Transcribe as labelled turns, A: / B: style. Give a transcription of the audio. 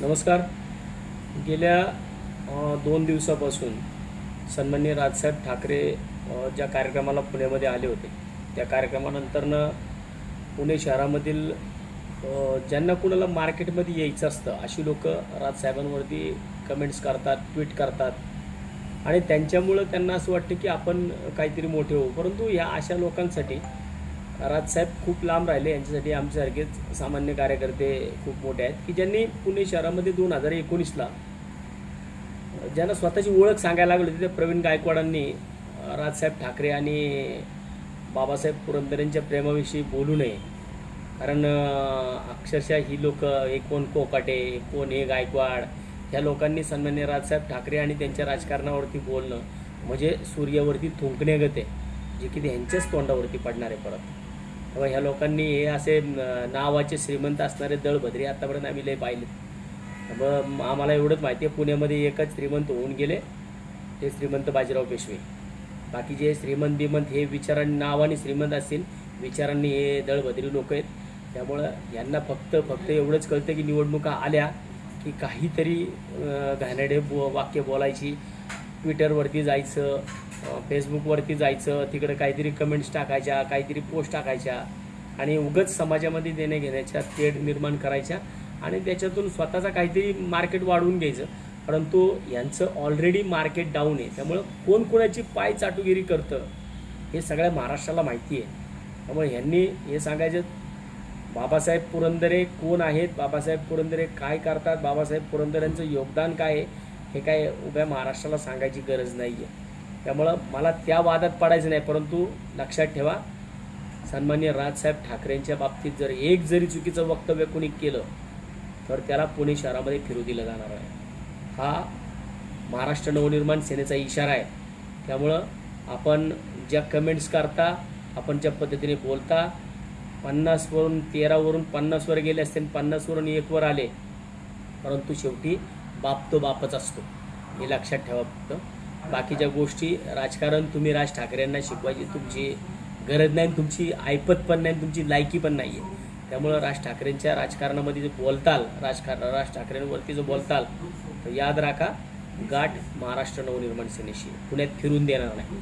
A: नमस्कार. गेल्या दोन दिवसापासून सन्माननीय राजसाहेब ठाकरे ज्या कार्यक्रमाला पुण्यामध्ये आले होते त्या कार्यक्रमानंतरनं पुणे शहरामधील ज्यांना कुणाला मार्केटमध्ये यायचं असतं अशी लोक राजसाहेबांवरती कमेंट्स करतात ट्विट करतात. आणि त्यांच्यामुळं त्यांना असं वाटतं की आपण काहीतरी मोठे होऊ. परंतु ह्या अशा लोकांसाठी राजसाहेब खूप लांब राहिले यांच्यासाठी आमच्यासारखेच सामान्य कार्यकर्ते खूप मोठे आहेत की ज्यांनी पुणे शहरामध्ये दोन हजार एकोणीसला ज्यांना स्वतःची ओळख सांगायला लागली होती त्या प्रवीण गायकवाडांनी राजसाहेब ठाकरे आणि बाबासाहेब पुरंदरेंच्या प्रेमाविषयी बोलू नये. कारण अक्षरशः ही लोक हे कोण कोकाटे कोण हे गायकवाड ह्या लोकांनी सन्मान्य राजसाहेब ठाकरे आणि त्यांच्या राजकारणावरती बोलणं म्हणजे सूर्यावरती थुंकण्यागत आहे जे की त्यांच्याच तोंडावरती पडणार आहे परत. तेव्हा ह्या लोकांनी हे असे नावाचे श्रीमंत असणारे दळभद्री आतापर्यंत आम्ही लय पाहिले. मग आम्हाला एवढंच माहिती आहे पुण्यामध्ये एकच श्रीमंत होऊन गेले ते श्रीमंत बाजीराव पेशवे. बाकी जे श्रीमंत बिमंत हे विचारांनी नावाने श्रीमंत असतील विचारांनी हे दळभद्री लोक आहेत. त्यामुळं यांना फक्त फक्त एवढंच कळतं की निवडणुका आल्या की काहीतरी घाणेडे बो वाक्य बोलायची ट्विटरवरती जायचं फेसबुकवरती जायचं तिकडं काहीतरी कमेंट्स टाकायच्या काहीतरी पोस्ट टाकायच्या आणि उगच समाजामध्ये देणे घेण्याच्या तेढ निर्माण करायच्या आणि त्याच्यातून स्वतःचा काहीतरी मार्केट वाढवून घ्यायचं. परंतु यांचं ऑलरेडी मार्केट डाऊन आहे. त्यामुळं कोण कोणाची पाय चाटुगिरी करतं हे सगळ्या महाराष्ट्राला माहिती आहे. त्यामुळे ह्यांनी हे सांगायचं बाबासाहेब पुरंदरे कोण आहेत बाबासाहेब पुरंदरे काय करतात बाबासाहेब पुरंदरेंचं योगदान काय आहे हे काय उभ्या महाराष्ट्राला सांगायची गरज नाही आहे त्यामुळं मला त्या वादात पडायचं नाही परंतु लक्षात ठेवा सन्मान्य राजसाहेब ठाकरेंच्या बाबतीत जर एक जरी चुकीचं वक्तव्य कोणी केलं तर त्याला पुणे शहरामध्ये फिरू दिलं जाणार आहे. हा महाराष्ट्र नवनिर्माण सेनेचा इशारा आहे. त्यामुळं आपण ज्या कमेंट्स करता आपण ज्या पद्धतीने बोलता पन्नासवरून तेरावरून पन्नासवर गेले असते आणि पन्नासवरून एकवर आले परंतु शेवटी बाप तो बापच असतो. हे लक्षात ठेवा फक्त. बाकीच्या गोष्टी राजकारण तुम्ही राज ठाकरेंना शिकवायची तुमची गरज नाही आणि तुमची ऐपत पण नाही आणि तुमची लायकी पण नाही आहे. त्यामुळं राज ठाकरेंच्या राजकारणामध्ये जे बोलताल राजकारण राज ठाकरेंवरती जो बोलताल तर याद राखा गाठ महाराष्ट्र नवनिर्माण सेनेशी पुण्यात फिरून देणार नाही.